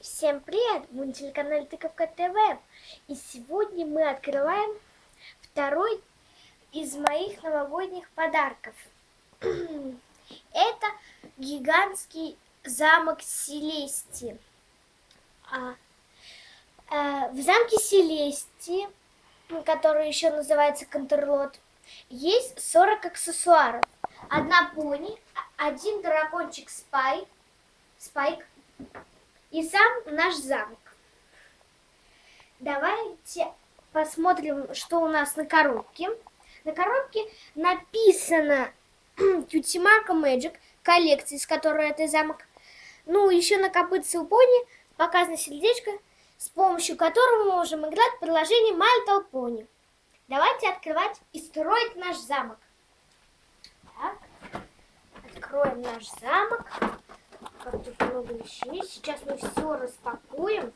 Всем привет! Вы на телеканале Тыковка ТВ. И сегодня мы открываем второй из моих новогодних подарков. Это гигантский замок Селести. А, а, в замке Селести, который еще называется Контрлот, есть 40 аксессуаров. Одна пони, один дракончик Спайк, Спайк и сам наш замок. Давайте посмотрим, что у нас на коробке. На коробке написано Кьютимарка Magic, коллекции, с которой это замок. Ну, еще на копытце у пони показано сердечко, с помощью которого мы можем играть в приложении My Little. Давайте открывать и строить наш замок. Так, откроем наш замок как тут много вещей. Сейчас мы все распакуем.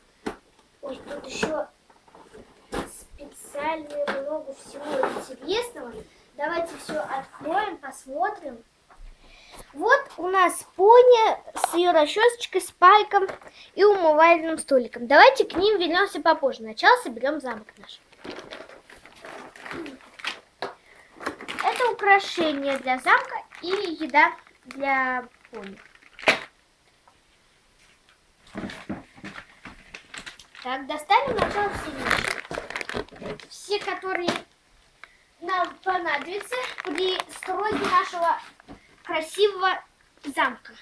Ой, тут еще специально много всего интересного. Давайте все откроем, посмотрим. Вот у нас пони с ее расчесочкой, спайком и умывальным столиком. Давайте к ним вернемся попозже. Сначала соберем замок наш. Это украшение для замка и еда для пони. Так, достанем все вещи. Все, которые нам понадобятся при стройке нашего красивого замка.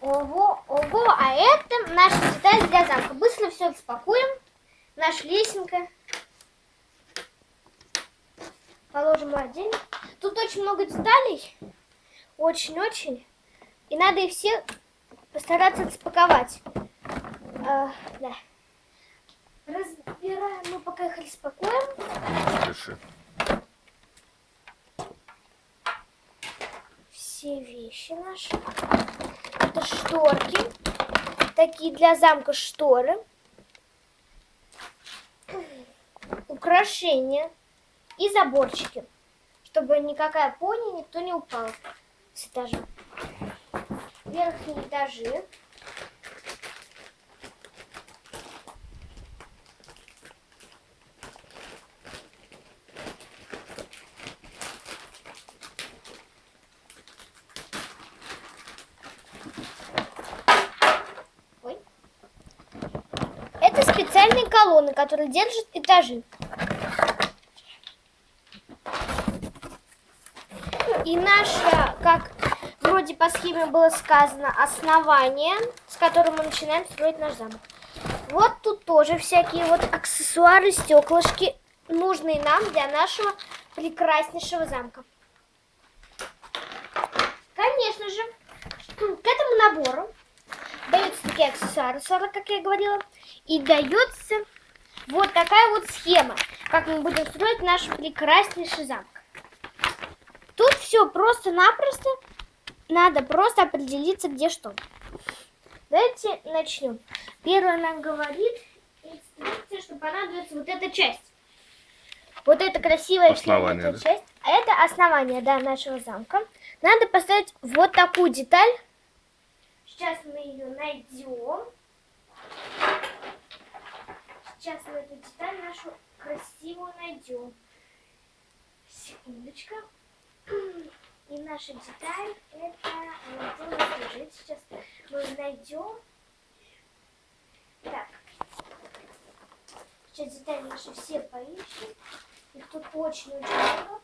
Ого, ого, а это наша деталь для замка. Быстро все распакуем. Лесенка. Положим отдельно. Тут очень много деталей. Очень-очень. И надо их все постараться распаковать. А, да. Разбираем. Мы пока их распакуем. Реши. Все вещи наши. Это шторки. Такие для замка шторы. Украшения. И заборчики. Чтобы никакая пони, никто не упал с этажа. Верхние этажи. Специальные колонны, которые держат этажи. И наше, как вроде по схеме было сказано, основание, с которым мы начинаем строить наш замок. Вот тут тоже всякие вот аксессуары, стеклышки, нужные нам для нашего прекраснейшего замка. Конечно же, к этому набору даются такие аксессуары, 40, как я говорила, и дается вот такая вот схема, как мы будем строить наш прекраснейший замок. Тут все просто-напросто, надо просто определиться, где что. Давайте начнем. Первое нам говорит инструкция, что понадобится вот эта часть. Вот эта красивая Основание, да? часть. А это основание да, нашего замка. Надо поставить вот такую деталь. Сейчас мы ее найдем. Сейчас мы эту деталь нашу красивую найдем. Секундочка. И наша деталь это она нас лежит. Сейчас мы найдем. Так. Сейчас детали наши все поищем. Их тут очень-очень много.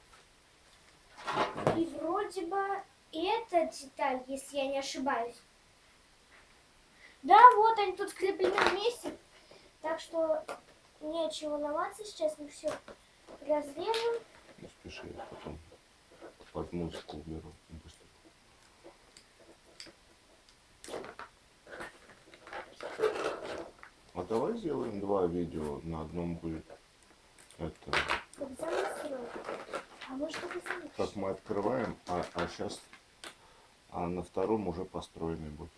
И вроде бы эта деталь, если я не ошибаюсь. Да, вот они тут скреплены вместе. Так что нечего волноваться. Сейчас мы все разрежем. Не спеши, потом под музыку уберу. Быстро. А давай сделаем два видео. На одном будет это, Как. А как мы открываем, а, а сейчас А на втором уже построенный будет.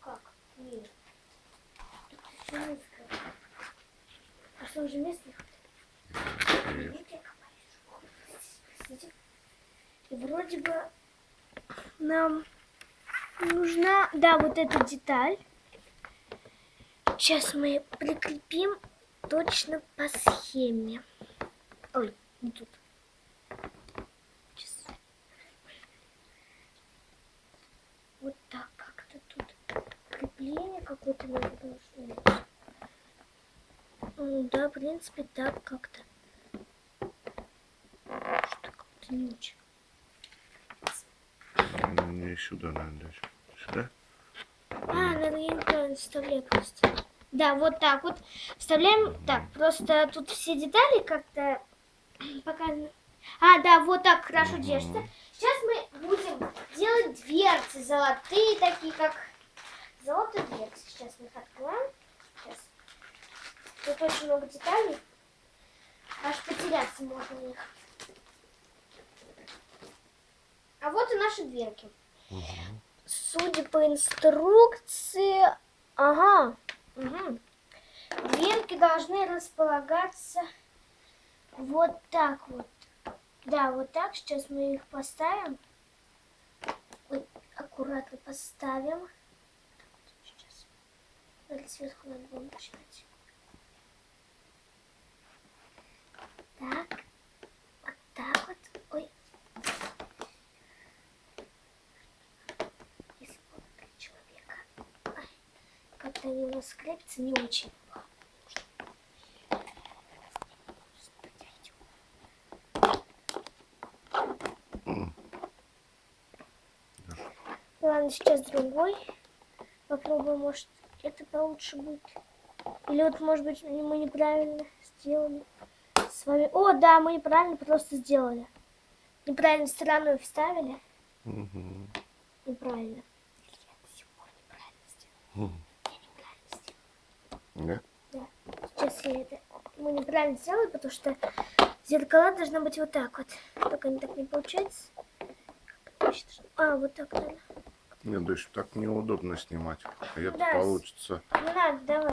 Как? Нет. Тут всё низко. А что, уже хватает? Нет. Видите. И вроде бы нам нужна, да, вот эта деталь. Сейчас мы прикрепим точно по схеме. Ой, не тут. Сейчас. Вот так как-то тут крепление какое-то надо должно. Ну да, в принципе, так как-то. Что как-то не очень. Мне сюда надо дать. Сюда? А, надо я неправильно вставляю просто. Да, вот так вот. Вставляем так. Просто тут все детали как-то показаны. А, да, вот так хорошо держится. Сейчас мы будем делать дверцы золотые, такие как золотые дверцы. Сейчас мы их откроем. Сейчас. Тут очень много деталей. Аж потеряться можно в них. А вот и наши дверки. Судя по инструкции, ага, мгм. дверки должны располагаться вот так вот. Да, вот так. Сейчас мы их поставим. Ой, аккуратно поставим. Вот, Сейчас. Или сверху надо было начинать. Так. Вот так вот. Ой. Если было три человека. Ай, Крепятся не очень. Ладно, сейчас другой. Попробуем, может, это получше будет. Или вот, может быть, мы неправильно сделали с вами. О, да, мы неправильно просто сделали. Неправильно стороной вставили. Мгм. Неправильно. Или я всего неправильно сделала. Мгм. Сделала. Да? Сейчас я это... Мы неправильно сделали, потому что зеркала должны быть вот так вот. Только не так не получается. А, вот так, наверное. Нет, дочь, так неудобно снимать. А это Да, получится. Не надо, давай.